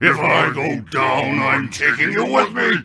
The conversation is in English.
If I go down, I'm taking you with me.